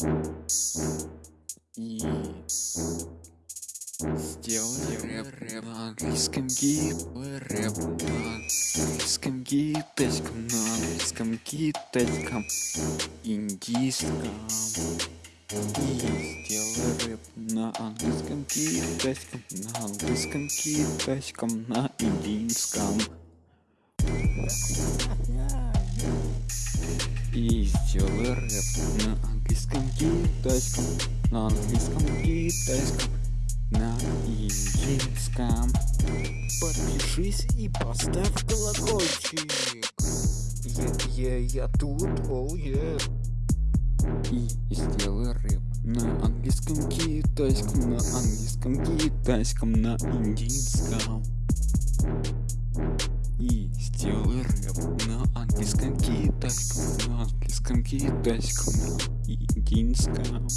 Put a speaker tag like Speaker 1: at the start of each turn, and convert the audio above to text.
Speaker 1: И сделай рэп, рэп. на английском гид рэп на английском китайском на английском китайском индийском. И сделай рэп на английском китайском на английском китайском на индийском. И сделай рэп английском китайском на английском китайском на индийском
Speaker 2: Подпишись и поставь колокольчик. Я, я, я тут, я.
Speaker 1: и сделай рэп на английском китайском на английском китайском на индийском и сделай рэп на английском китайском английском китайском на индийском